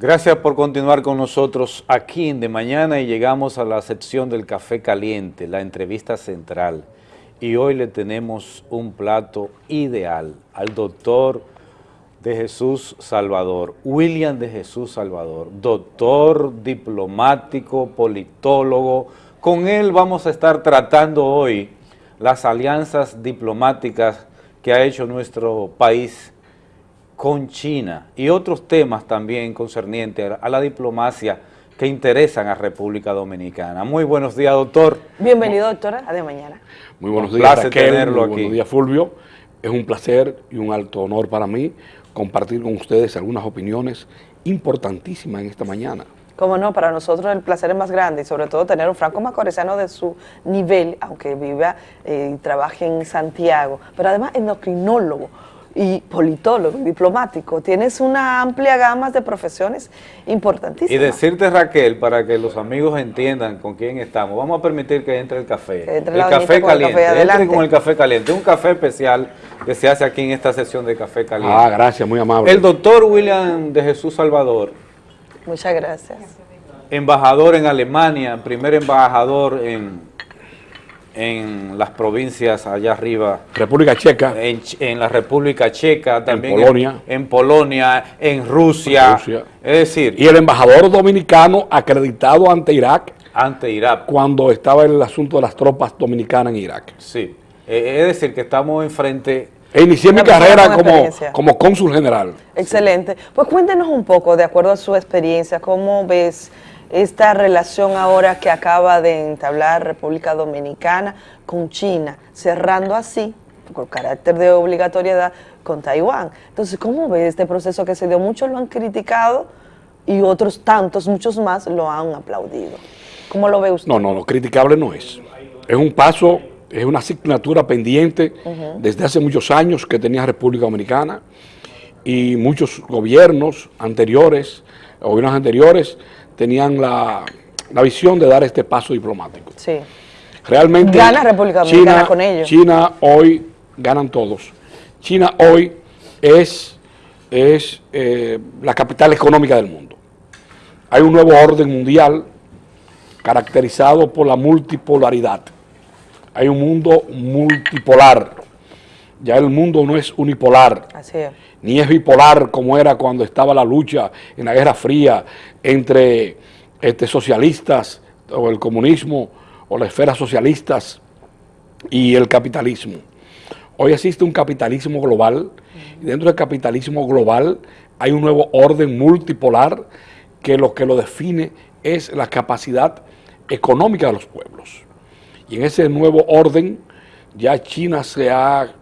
Gracias por continuar con nosotros aquí en De Mañana y llegamos a la sección del café caliente, la entrevista central. Y hoy le tenemos un plato ideal al doctor de Jesús Salvador, William de Jesús Salvador, doctor, diplomático, politólogo. Con él vamos a estar tratando hoy las alianzas diplomáticas que ha hecho nuestro país con China y otros temas también concernientes a la diplomacia que interesan a República Dominicana. Muy buenos días, doctor. Bienvenido, doctora, a de mañana. Muy buenos días, placer tenerlo aquí. Buenos días, Fulvio. Es un placer y un alto honor para mí compartir con ustedes algunas opiniones importantísimas en esta mañana. Como no, para nosotros el placer es más grande y sobre todo tener un franco macorizano de su nivel, aunque viva eh, y trabaje en Santiago, pero además endocrinólogo, y politólogo, diplomático. Tienes una amplia gama de profesiones importantísimas. Y decirte, Raquel, para que los amigos entiendan con quién estamos, vamos a permitir que entre el café. el café caliente. El entre con el café caliente. Un café especial que se hace aquí en esta sesión de café caliente. Ah, gracias, muy amable. El doctor William de Jesús Salvador. Muchas gracias. Embajador en Alemania, primer embajador en en las provincias allá arriba. República Checa. En, la República Checa, también en Polonia. En, Polonia, en Rusia. Rusia. Es decir... Y el embajador dominicano acreditado ante Irak. Ante Irak. Cuando estaba el asunto de las tropas dominicanas en Irak. Sí. Eh, es decir, que estamos enfrente... E inicié mi carrera como, como cónsul general. Excelente. Pues cuéntenos un poco, de acuerdo a su experiencia, ¿cómo ves esta relación ahora que acaba de entablar República Dominicana con China, cerrando así, con carácter de obligatoriedad, con Taiwán. Entonces, ¿cómo ve este proceso que se dio? Muchos lo han criticado y otros tantos, muchos más, lo han aplaudido. ¿Cómo lo ve usted? No, no, lo criticable no es. Es un paso, es una asignatura pendiente desde hace muchos años que tenía República Dominicana y muchos gobiernos anteriores, gobiernos anteriores, tenían la, visión de dar este paso diplomático. Sí. Realmente Gana República Dominicana con ellos. China hoy, ganan todos. China hoy es, es eh, la capital económica del mundo. Hay un nuevo orden mundial caracterizado por la multipolaridad. Hay un mundo multipolar. Ya el mundo no es unipolar. Así es ni es bipolar como era cuando estaba la lucha en la Guerra Fría entre este, socialistas o el comunismo o las esferas socialistas y el capitalismo. Hoy existe un capitalismo global y dentro del capitalismo global hay un nuevo orden multipolar que lo que lo define es la capacidad económica de los pueblos. Y en ese nuevo orden ya China se ha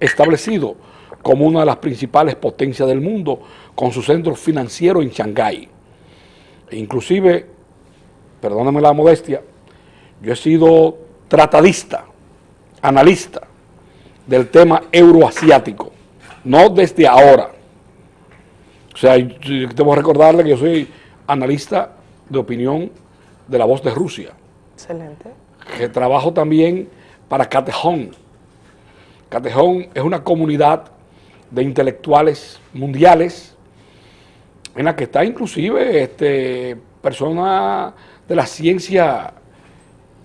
establecido como una de las principales potencias del mundo, con su centro financiero en Shanghái. E inclusive, perdóname la modestia, yo he sido tratadista, analista del tema euroasiático, no desde ahora. O sea, debo recordarle que yo soy analista de opinión de la voz de Rusia. Excelente. Que trabajo también para Catejón. Catejón es una comunidad de intelectuales mundiales, en la que está inclusive este, personas de la ciencia,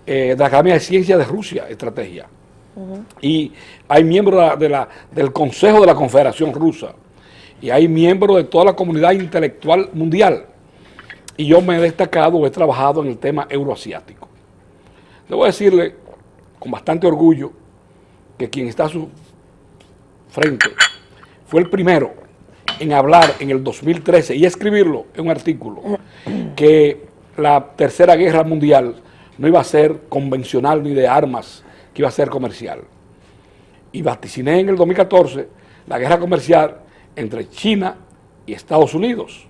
eh, de la Academia de Ciencias de Rusia, estrategia. Y hay miembros de la, del Consejo de la Confederación Rusa, y hay miembros de toda la comunidad intelectual mundial. Y yo me he destacado, he trabajado en el tema euroasiático. Debo decirle con bastante orgullo que quien está a su frente fue el primero en hablar en el 2013 y escribirlo en un artículo que la tercera guerra mundial no iba a ser convencional ni de armas, que iba a ser comercial. Y vaticiné en el 2014 la guerra comercial entre China y Estados Unidos.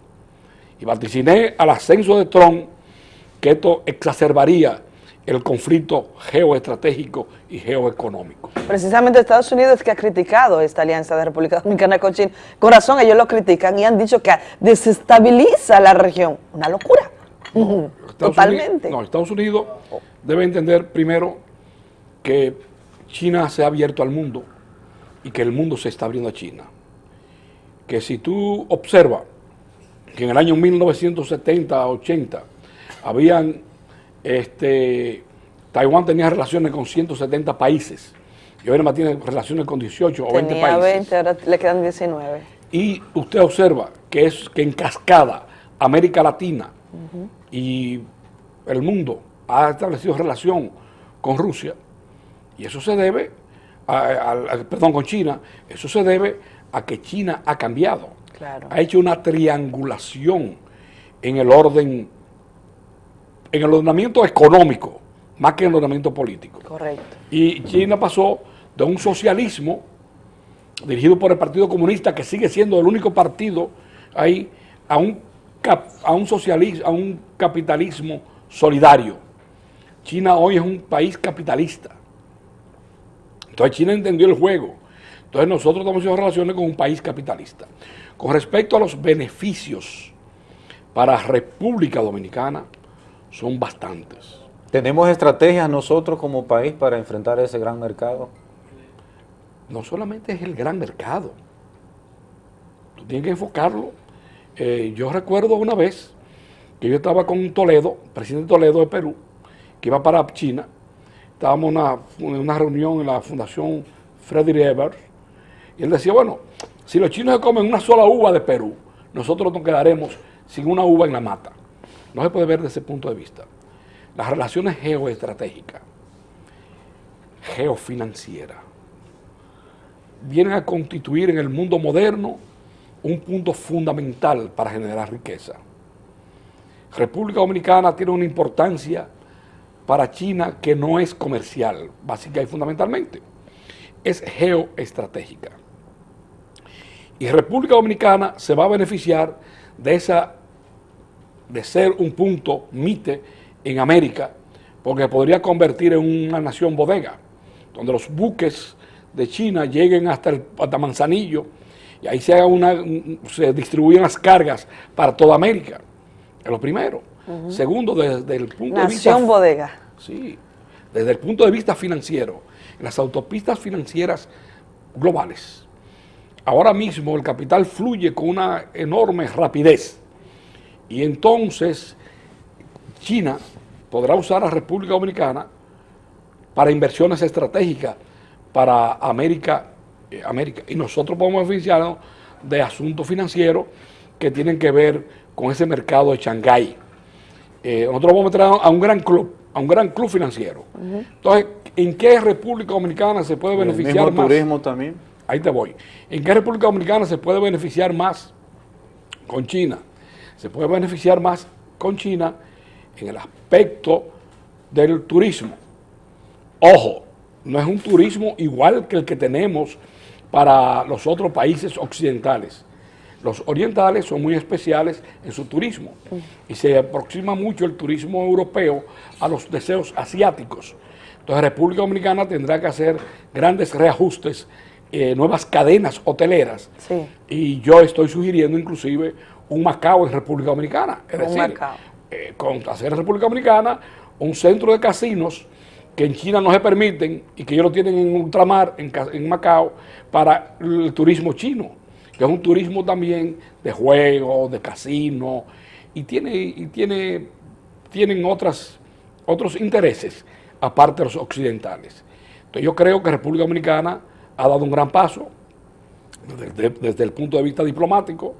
Y vaticiné al ascenso de Trump que esto exacerbaría el conflicto geoestratégico y geoeconómico. Precisamente Estados Unidos es que ha criticado esta alianza de República Dominicana con China. Con razón, ellos lo critican y han dicho que desestabiliza la región. Una locura. Totalmente. no, Estados Unidos debe entender primero que China se ha abierto al mundo y que el mundo se está abriendo a China. Que si tú observas que en el año 1970-80 habían, este, Taiwán tenía relaciones con 170 países y ahora más tiene relaciones con 18 o 20 Tenía países. 20, ahora le quedan 19. Y usted observa que es que en cascada América Latina y el mundo ha establecido relación con Rusia y eso se debe, a, a- a- perdón, con China, eso se debe a que China ha cambiado, Claro. ha hecho una triangulación en el orden, en el ordenamiento económico, más que en el ordenamiento político. Correcto. Y China pasó de un socialismo dirigido por el Partido Comunista, que sigue siendo el único partido ahí, a un, cap- a un socialismo, a un capitalismo solidario. China hoy es un país capitalista. Entonces China entendió el juego. Entonces nosotros estamos haciendo relaciones con un país capitalista. Con respecto a los beneficios para República Dominicana, son bastantes. ¿Tenemos estrategias nosotros como país para enfrentar ese gran mercado? no solamente es el gran mercado, tú tienes que enfocarlo. Eh, yo recuerdo una vez que yo estaba con Toledo, presidente Toledo de Perú, que iba para China, estábamos en una, reunión en la Fundación Frederick Ebert, y él decía, bueno, si los chinos se comen una sola uva de Perú, nosotros nos quedaremos sin una uva en la mata. No se puede ver desde ese punto de vista. Las relaciones geoestratégicas, geofinancieras, vienen a constituir en el mundo moderno un punto fundamental para generar riqueza. República Dominicana tiene una importancia para China que no es comercial, básica y fundamentalmente, es geoestratégica. Y República Dominicana se va a beneficiar de esa de ser un punto MITE en América, porque podría convertir en una nación bodega, donde los buques de China lleguen hasta, el, hasta Manzanillo y ahí se, haga una, un- se distribuyen las cargas para toda América. Es lo primero. Segundo, desde el punto de vista Nación bodega. Sí, desde el punto de vista financiero, en las autopistas financieras globales, ahora mismo el capital fluye con una enorme rapidez y entonces China podrá usar a República Dominicana para inversiones estratégicas para América, eh, América. y nosotros podemos beneficiarnos de asuntos financieros que tienen que ver con ese mercado de Shanghái. Eh, nosotros vamos a meter a un gran club, a un gran club financiero. Entonces, ¿en qué República Dominicana se puede El beneficiar mismo más? turismo también. Ahí te voy. ¿En qué República Dominicana se puede beneficiar más con China? Se puede beneficiar más con China en el aspecto del turismo. Ojo, no es un turismo igual que el que tenemos para los otros países occidentales. Los orientales son muy especiales en su turismo y se aproxima mucho el turismo europeo a los deseos asiáticos. Entonces República Dominicana tendrá que hacer grandes reajustes, eh, nuevas cadenas hoteleras Sí. y yo estoy sugiriendo inclusive un Macao en República Dominicana. Es Un decir, Macao. eh, con hacer en República Dominicana un centro de casinos que en China no se permiten y que ellos lo tienen en ultramar, en, Ca- en Macao, para el turismo chino, que es un turismo también de juegos, de casino, y tiene, y tiene, tienen otras, otros intereses, aparte de los occidentales. Entonces yo creo que República Dominicana ha dado un gran paso desde, desde el punto de vista diplomático,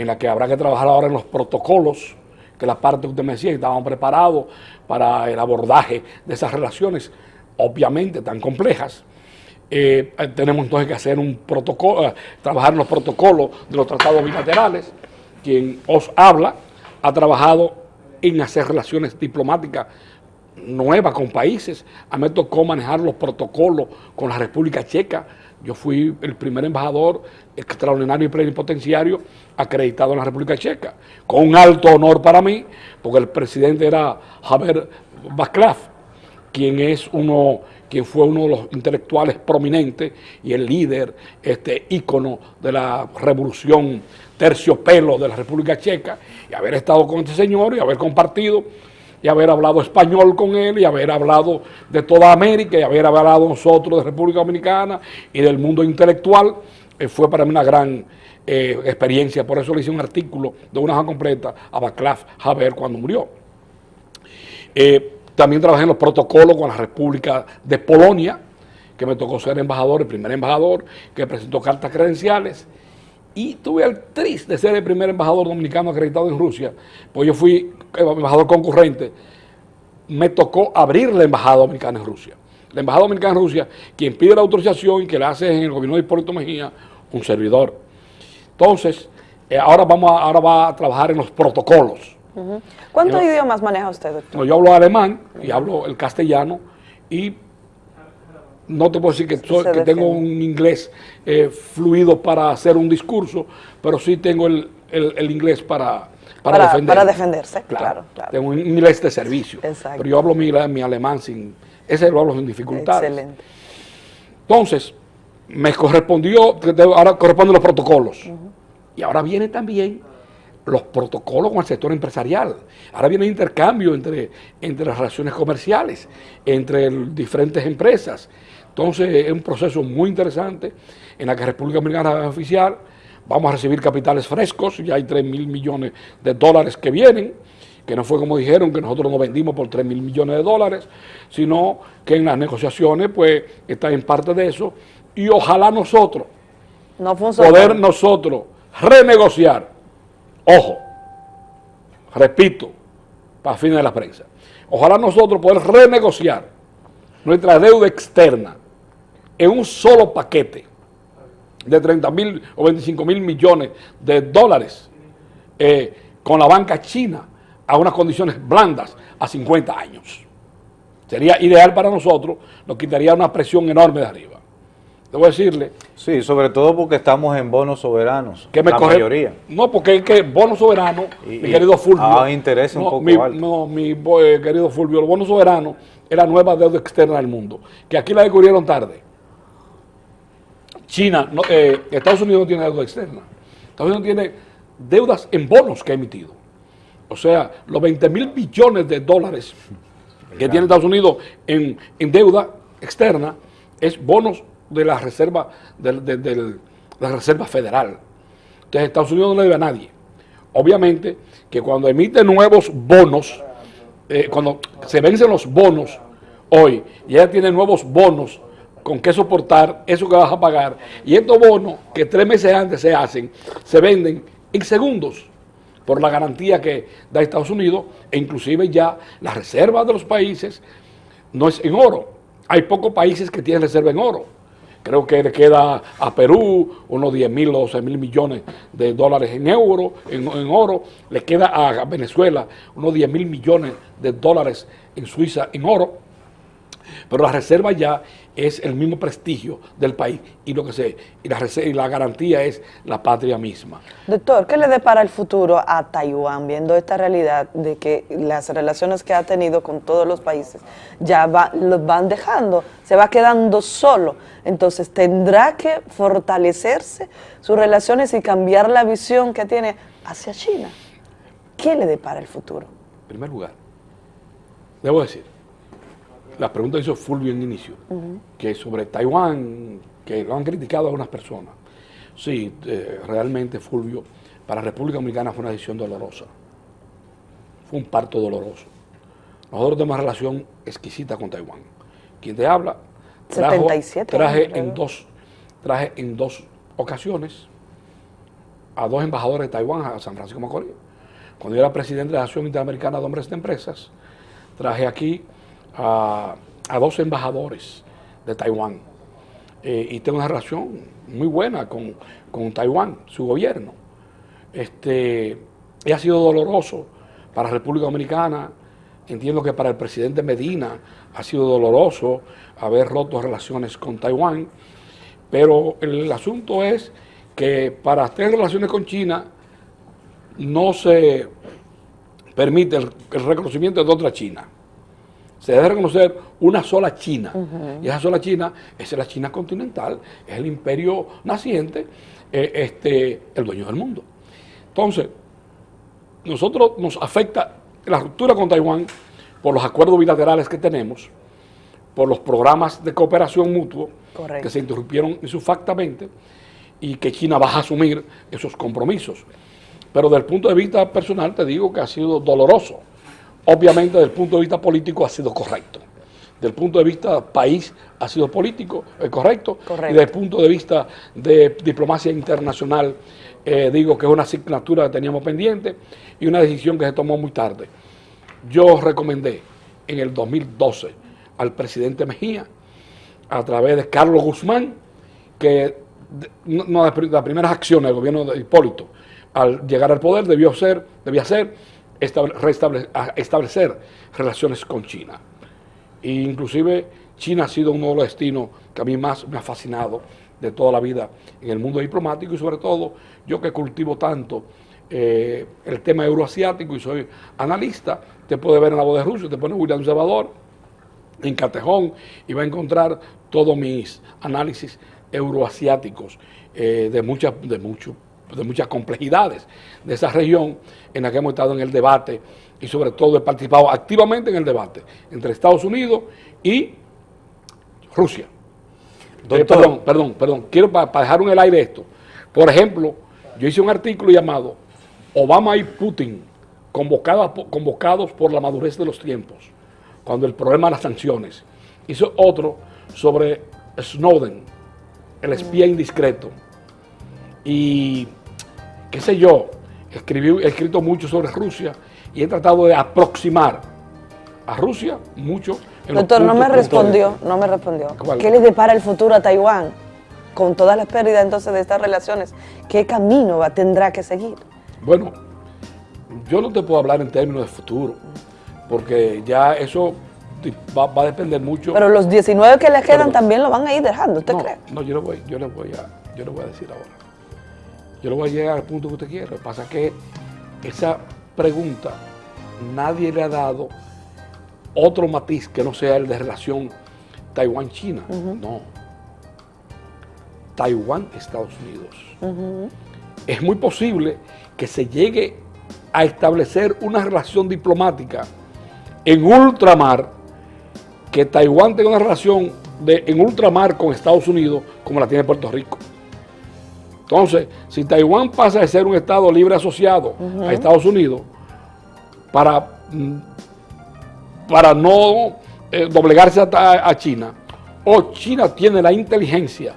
en la que habrá que trabajar ahora en los protocolos, que la parte que usted me decía, que estaban preparados para el abordaje de esas relaciones, obviamente tan complejas. Eh, tenemos entonces que hacer un protocolo, eh, trabajar en los protocolos de los tratados bilaterales. Quien os habla ha trabajado en hacer relaciones diplomáticas nuevas con países. A mí me tocó manejar los protocolos con la República Checa. Yo fui el primer embajador extraordinario y plenipotenciario acreditado en la República Checa, con un alto honor para mí, porque el presidente era Javier Václav, quien es uno, quien fue uno de los intelectuales prominentes y el líder, este ícono de la revolución terciopelo de la República Checa, y haber estado con este señor y haber compartido y haber hablado español con él y haber hablado de toda América y haber hablado nosotros de República Dominicana y del mundo intelectual, eh, fue para mí una gran eh, experiencia, por eso le hice un artículo de una hoja completa a Václav Havel cuando murió. Eh, también trabajé en los protocolos con la República de Polonia, que me tocó ser embajador, el primer embajador que presentó cartas credenciales. Y tuve el triste de ser el primer embajador dominicano acreditado en Rusia, pues yo fui embajador concurrente. Me tocó abrir la embajada dominicana en Rusia. La embajada dominicana en Rusia, quien pide la autorización y que la hace en el gobierno de Hipólito Mejía, un servidor. Entonces, eh, ahora, vamos a, ahora va a trabajar en los protocolos. ¿Cuántos idiomas maneja usted, doctor? yo hablo alemán y hablo el castellano y no te puedo decir que, tengo un inglés eh, fluido para hacer un discurso, pero sí tengo el, inglés para, para, para defenderse, claro. claro, Tengo un inglés de servicio. Exacto. Pero yo hablo mi, mi alemán sin, ese lo hablo sin dificultades. Excelente. Entonces, me correspondió, ahora corresponden los protocolos. Y ahora viene también los protocolos con el sector empresarial. Ahora viene el intercambio entre, entre las relaciones comerciales, entre diferentes empresas. Entonces es un proceso muy interesante. En la que República Dominicana es oficial. Vamos a recibir capitales frescos, ya hay 3 mil millones de dólares que vienen, que no fue como dijeron, que nosotros nos vendimos por 3 mil millones de dólares, sino que en las negociaciones pues está en parte de eso. Y ojalá nosotros no poder nosotros renegociar, ojo, repito, para fines de la prensa, ojalá nosotros poder renegociar nuestra deuda externa en un solo paquete de 30 mil o 25 mil millones de dólares eh, con la banca china a unas condiciones blandas a 50 años. Sería ideal para nosotros, nos quitaría una presión enorme de arriba. Debo decirle. Sí, sobre todo porque estamos en bonos soberanos, que me la mayoría. No, porque es que bonos soberanos, mi querido Fulvio. Ah, interés un poco mi, No, mi eh, querido Fulvio, los bonos soberanos es la nueva deuda externa del mundo, que aquí la descubrieron tarde. China, eh, Estados Unidos no tiene deuda externa. Estados Unidos tiene deudas en bonos que ha emitido. O sea, los 20 mil billones de dólares que tiene Estados Unidos en, deuda externa es bonos de la reserva, de, federal. Entonces Estados Unidos no le debe a nadie. Obviamente que cuando emite nuevos bonos, eh, cuando se vencen los bonos hoy, y ella tiene nuevos bonos con que soportar eso que vas a pagar, y estos bonos que tres meses antes se hacen, se venden en segundos por la garantía que da Estados Unidos, e inclusive ya las reservas de los países no es en oro. Hay pocos países que tienen reserva en oro. Creo que le queda a Perú unos 10 mil o 12 mil millones de dólares en euro, en, oro, le queda a Venezuela unos 10 mil millones de dólares en Suiza en oro, pero la reserva ya es el mismo prestigio del país y lo que se y la, y la garantía es la patria misma. Doctor, ¿qué le depara el futuro a Taiwán viendo esta realidad de que las relaciones que ha tenido con todos los países ya va, los van dejando, se va quedando solo? Entonces tendrá que fortalecerse sus relaciones y cambiar la visión que tiene hacia China. ¿Qué le depara el futuro? En primer lugar, debo decir, la pregunta hizo Fulvio en inicio, que sobre Taiwán, que lo han criticado algunas personas. Sí, eh, realmente Fulvio, para República Dominicana fue una decisión dolorosa. Fue un parto doloroso. Nosotros tenemos una relación exquisita con Taiwán. Quien te habla, traje, en dos, traje en dos ocasiones a dos embajadores de Taiwán a San Francisco Macorís. Cuando yo era presidente de la Asociación Interamericana de Hombres de Empresas, traje aquí a, dos embajadores de Taiwán. Eh, y tengo una relación muy buena con, Taiwán, su gobierno. Este, ha sido doloroso para la República Dominicana, entiendo que para el presidente Medina ha sido doloroso haber roto relaciones con Taiwán, pero el asunto es que para tener relaciones con China no se permite el reconocimiento de otra China se debe reconocer una sola China. Y esa sola China es la China continental, es el imperio naciente, eh, este, el dueño del mundo. Entonces, nosotros nos afecta la ruptura con Taiwán por los acuerdos bilaterales que tenemos, por los programas de cooperación mutuo que se interrumpieron insufactamente y que China va a asumir esos compromisos. Pero desde el punto de vista personal te digo que ha sido doloroso. Obviamente desde el punto de vista político ha sido correcto. Desde el punto de vista país ha sido político, eh, correcto. Correcto. Y desde el punto de vista de diplomacia internacional, eh, digo que es una asignatura que teníamos pendiente y una decisión que se tomó muy tarde. Yo recomendé en el 2012 al presidente Mejía, a través de Carlos Guzmán, que no, de las primeras acciones del gobierno de Hipólito al llegar al poder debió ser, debía ser establecer relaciones con China. E inclusive China ha sido uno de los destinos que a mí más me ha fascinado de toda la vida en el mundo diplomático y sobre todo yo que cultivo tanto eh, el tema euroasiático y soy analista, te puede ver en la voz de Rusia, te pone William Salvador, en Catejón y va a encontrar todos mis análisis euroasiáticos eh, de, muchas, de, mucho, de muchas complejidades de esa región en la que hemos estado en el debate y sobre todo he participado activamente en el debate entre Estados Unidos y Rusia. Eh, perdón, perdón, perdón. Quiero para dejar en el aire esto. Por ejemplo, yo hice un artículo llamado Obama y Putin convocados, convocados por la madurez de los tiempos, cuando el problema de las sanciones. Hice otro sobre Snowden, el espía indiscreto. Y qué sé yo, escribí, he escrito mucho sobre Rusia y he tratado de aproximar a Rusia mucho. en los Doctor, no me respondió, no me respondió. ¿Cuál? ¿Qué le depara el futuro a Taiwán? Con todas las pérdidas entonces de estas relaciones, ¿qué camino va, tendrá que seguir? Bueno, yo no te puedo hablar en términos de futuro, porque ya eso va, va a depender mucho. Pero los 19 que le quedan también lo van a ir dejando, ¿usted no, cree? no, yo le voy, yo le voy a, yo le voy a decir ahora. Yo le voy a llegar al punto que usted quiere. Lo que pasa es que esa pregunta nadie le ha dado otro matiz que no sea el de relación Taiwán-China. No. Taiwán-Estados Unidos. Es muy posible que se llegue a establecer una relación diplomática en ultramar, que Taiwán tenga una relación de, en ultramar con Estados Unidos como la tiene Puerto Rico. Entonces, si Taiwán pasa de ser un Estado libre asociado a Estados Unidos para, mm, para no eh, doblegarse a, a China, o China tiene la inteligencia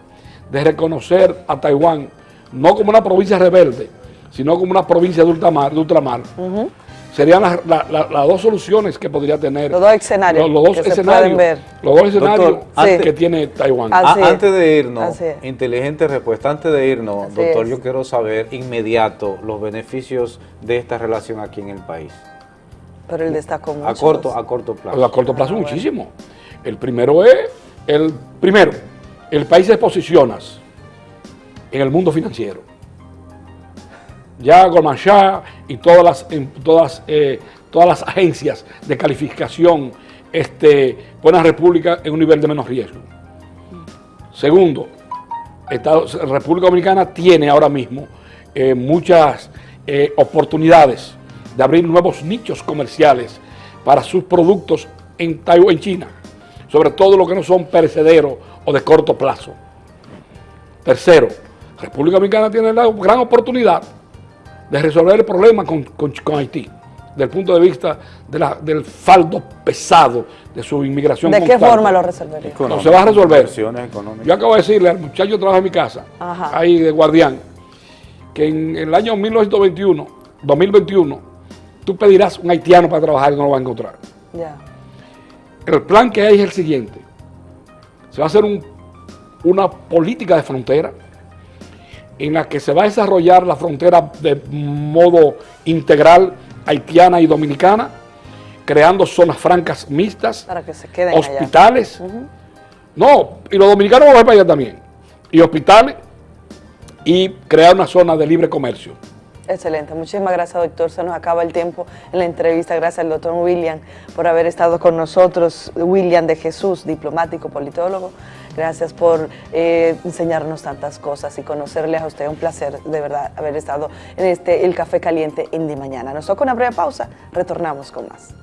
de reconocer a Taiwán no como una provincia rebelde, sino como una provincia de ultramar, de ultramar, serían las la- la- las dos soluciones que podría tener. Los dos escenarios Los, los dos escenarios. ver. Los dos escenarios Doctor, antes- que tiene Taiwán. A- antes de irnos, inteligente respuesta, antes de irnos, Así doctor, es. yo quiero saber inmediato los beneficios de esta relación aquí en el país. Pero él destacó mucho. A corto, a corto plazo. A corto plazo Ah, bueno. muchísimo. El primero es, el primero, el país se posiciona en el mundo financiero. Ya Goldman Sachs y todas las, en todas, eh, todas las agencias de calificación este, ponen a República en un nivel de menos riesgo. Segundo, Estados- República Dominicana tiene ahora mismo eh, muchas eh, oportunidades de abrir nuevos nichos comerciales para sus productos en en China, sobre todo lo que no son perecederos o de corto plazo. Tercero, República Dominicana tiene la gran oportunidad de resolver el problema con, con- con Haití, desde el punto de vista de la- del faldo pesado de su inmigración. ¿De qué forma lo resolvería? Económico, No, se va a resolver. Yo acabo de decirle al muchacho que trabaja en mi casa, Ajá. ahí de guardián, que en el año 1921, 2021, tú pedirás un haitiano para trabajar y no lo vas a encontrar. Ya. El plan que hay es el siguiente. Se va a hacer un- una política de frontera en la que se va a desarrollar la frontera de modo integral haitiana y dominicana, creando zonas francas mixtas, Para que se queden allá. hospitales. No, y los dominicanos van a para allá también. Y hospitales y crear una zona de libre comercio. Excelente, muchísimas gracias doctor, se nos acaba el tiempo en la entrevista, gracias al doctor William por haber estado con nosotros, William de Jesús, diplomático, politólogo, gracias por eh, enseñarnos tantas cosas y conocerles a usted, un placer de verdad haber estado en este El Café Caliente en Di Mañana. Nos toca una breve pausa, retornamos con más.